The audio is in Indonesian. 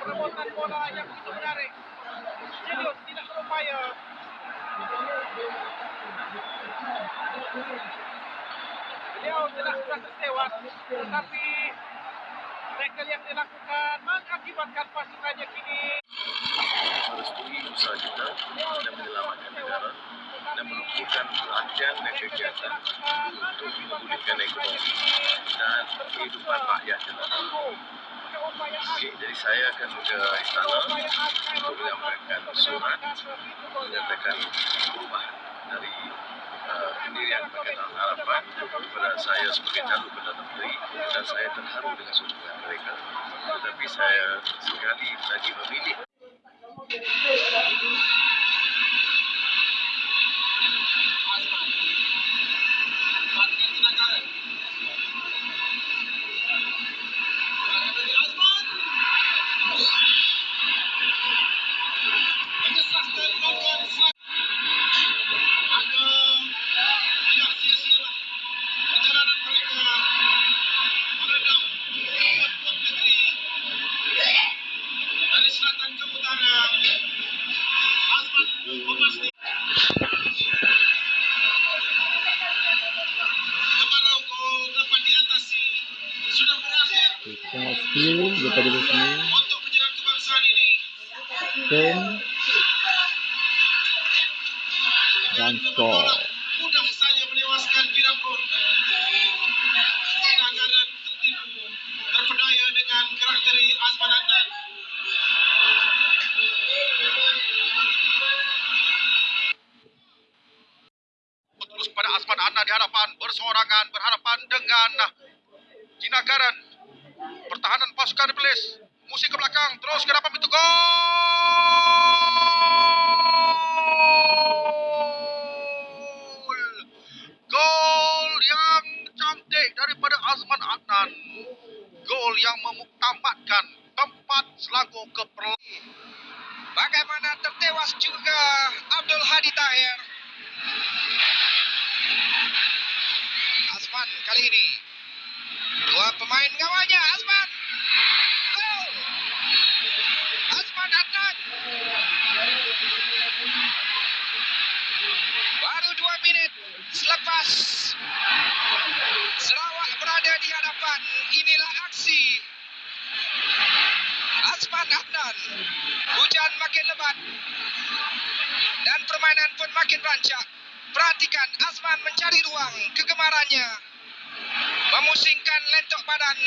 perebutan bola yang begitu menarik. Julius tidak berupaya. Beliau telah merasa tewas, tetapi tackle yang dilakukan mengakibatkan pasukannya kini merestui usaha kita dan menyelamatkan negara dan melupakan perhatian dan kegiatan untuk memulihkan ekonomi dan kehidupan rakyat kita. Jadi saya akan ke istana untuk menyampaikan surat menyatakan perubahan dari uh, pendirian Pakatan Harapan kepada saya sebagai calon Perdana Menteri dan saya terharu dengan sokongan mereka. Tetapi saya sekali lagi memilih Kita skill daripada di sini. Ten dan Adnan. terus pada Asman Adnan di hadapan bersorangan berhadapan dengan pasukan Iblis musik ke belakang terus ke depan pintu gol gol yang cantik daripada Azman Adnan gol yang memuktamadkan tempat selaku keperluan Bagaimana tertewas juga Abdul Hadi Tahir. Asman kali ini. Dua pemain gawanya Asman. Menit selepas Sarawak berada di hadapan. Inilah aksi Asman Adnan. Hujan makin lebat dan permainan pun makin rancak. Perhatikan Asman mencari ruang kegemarannya. Memusingkan lentok badan